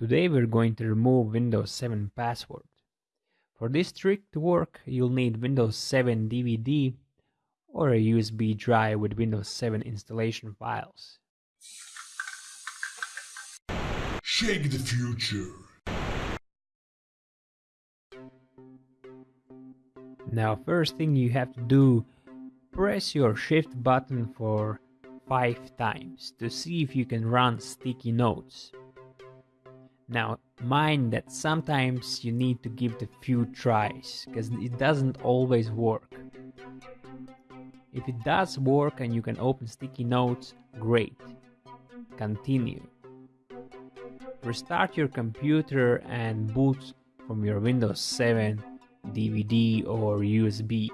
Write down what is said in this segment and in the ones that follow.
Today we're going to remove Windows 7 password. For this trick to work, you'll need Windows 7 DVD or a USB drive with Windows 7 installation files. Shake the future. Now first thing you have to do, press your shift button for 5 times to see if you can run sticky notes. Now, mind that sometimes you need to give it a few tries because it doesn't always work. If it does work and you can open sticky notes, great. Continue. Restart your computer and boot from your Windows 7 DVD or USB.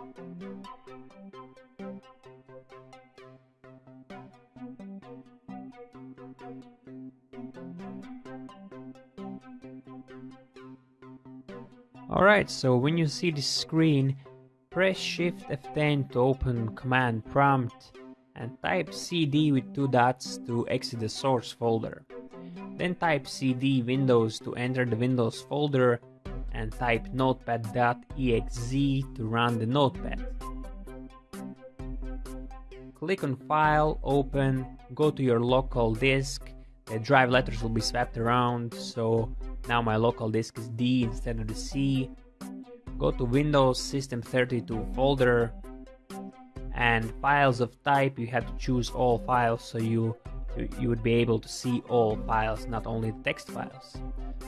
Alright, so when you see this screen, press Shift F10 to open command prompt and type cd with two dots to exit the source folder. Then type cd windows to enter the windows folder and type notepad.exe to run the notepad. Click on file, open, go to your local disk, the drive letters will be swapped around so now my local disk is D instead of the C. Go to Windows System 32 folder and files of type you have to choose all files so you you would be able to see all files not only the text files.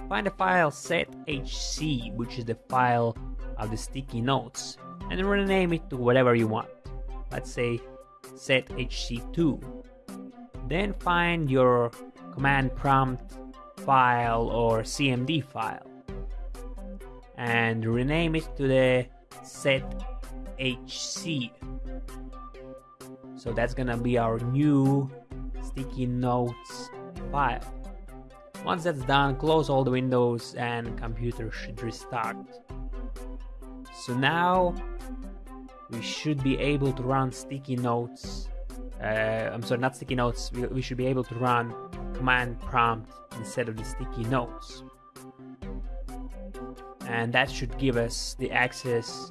Find the file sethc which is the file of the sticky notes and rename it to whatever you want. Let's say sethc2. Then find your command prompt file or CMD file and rename it to the sethc. So that's gonna be our new sticky notes file. Once that's done, close all the windows and computer should restart. So now we should be able to run sticky notes. Uh, I'm sorry, not sticky notes. We, we should be able to run command prompt instead of the sticky notes. And that should give us the access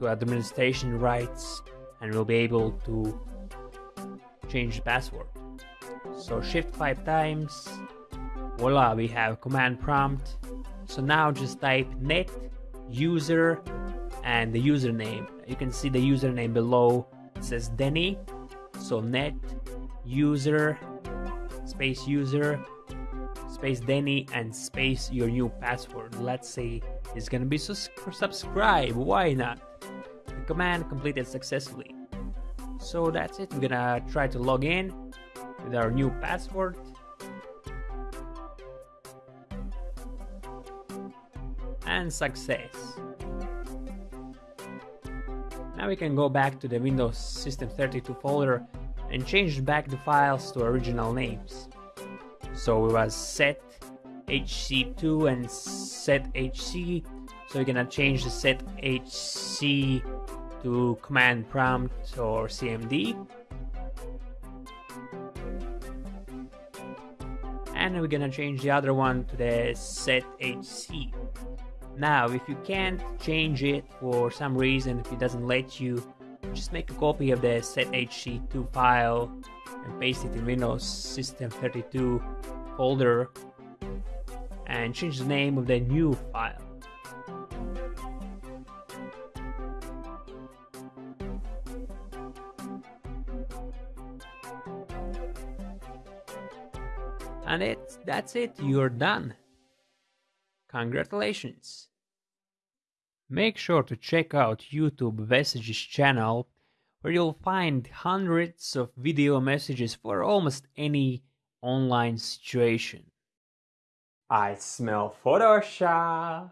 to administration rights and we'll be able to change the password. So shift 5 times, voila, we have command prompt. So now just type net user and the username. You can see the username below. It says Denny. So net user space user space Denny and space your new password. Let's say it's gonna be sus- subscribe. Why not? The command completed successfully. So that's it. We're gonna try to log in with our new password. And success. Now we can go back to the Windows System 32 folder and change back the files to original names. So it was set hc2 and set hc. So you're gonna change the set hc to command prompt or cmd. And we're gonna change the other one to the set hc. Now, if you can't change it for some reason, if it doesn't let you, just make a copy of the sethc2 file and paste it in Windows System 32 folder and change the name of the new file. And it's that's it, you're done. Congratulations. Make sure to check out YouTube Messages channel where you'll find hundreds of video messages for almost any online situation. I smell Photoshop.